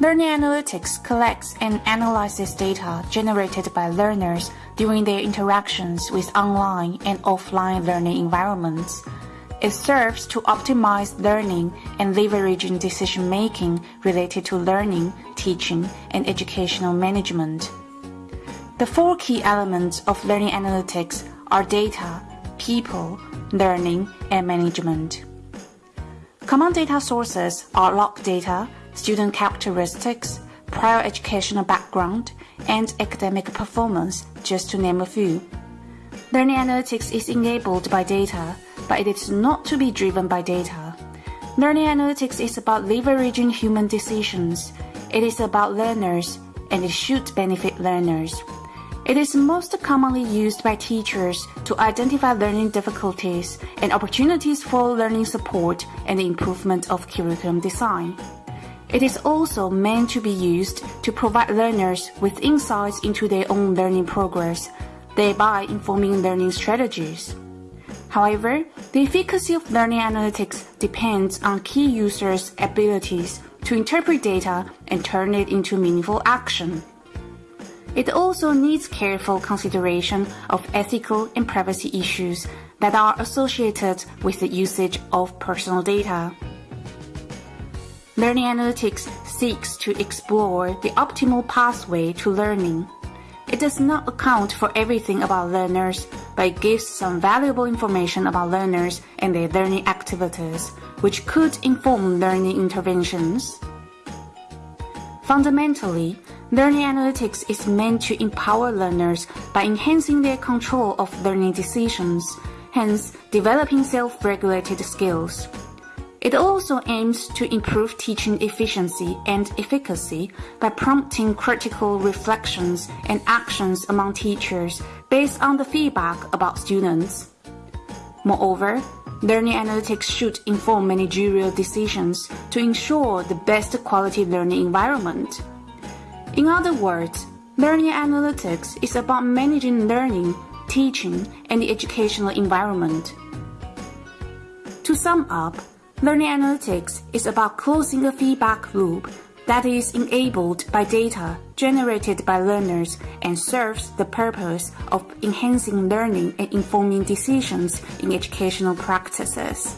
Learning analytics collects and analyzes data generated by learners during their interactions with online and offline learning environments. It serves to optimize learning and leveraging decision making related to learning, teaching, and educational management. The four key elements of learning analytics are data, people, learning, and management. Common data sources are log data, student characteristics, prior educational background, and academic performance, just to name a few. Learning analytics is enabled by data, but it is not to be driven by data. Learning analytics is about leveraging human decisions. It is about learners, and it should benefit learners. It is most commonly used by teachers to identify learning difficulties and opportunities for learning support and improvement of curriculum design. It is also meant to be used to provide learners with insights into their own learning progress, thereby informing learning strategies. However, the efficacy of learning analytics depends on key users' abilities to interpret data and turn it into meaningful action. It also needs careful consideration of ethical and privacy issues that are associated with the usage of personal data. Learning analytics seeks to explore the optimal pathway to learning. It does not account for everything about learners, but it gives some valuable information about learners and their learning activities, which could inform learning interventions. Fundamentally, learning analytics is meant to empower learners by enhancing their control of learning decisions, hence developing self-regulated skills. It also aims to improve teaching efficiency and efficacy by prompting critical reflections and actions among teachers based on the feedback about students. Moreover, learning analytics should inform managerial decisions to ensure the best quality learning environment. In other words, learning analytics is about managing learning, teaching, and the educational environment. To sum up, Learning analytics is about closing a feedback loop that is enabled by data generated by learners and serves the purpose of enhancing learning and informing decisions in educational practices.